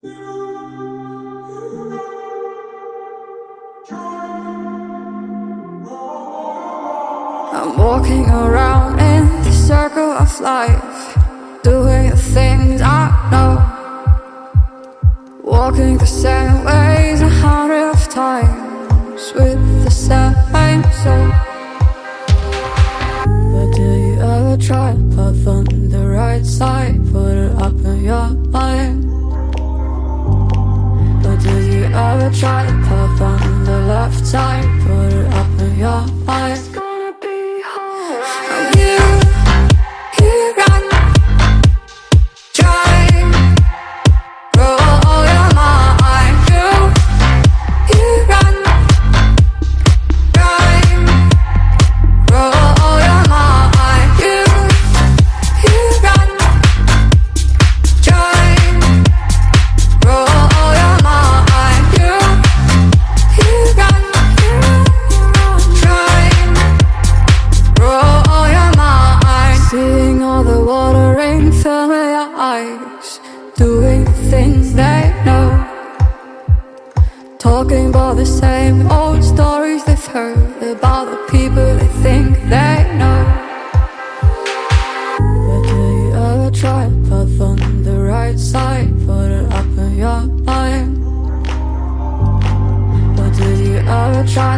I'm walking around in the circle of life, doing the things I know, walking the same ways a hundred of times with the same soul. But do you ever try on the right side, put it up in your mind? You ever try to path on the left side, put it up in your mind? Eyes, doing things they know, talking about the same old stories they've heard about the people they think they know. But do you ever try to path on the right side? Put it up in your mind. But do you ever try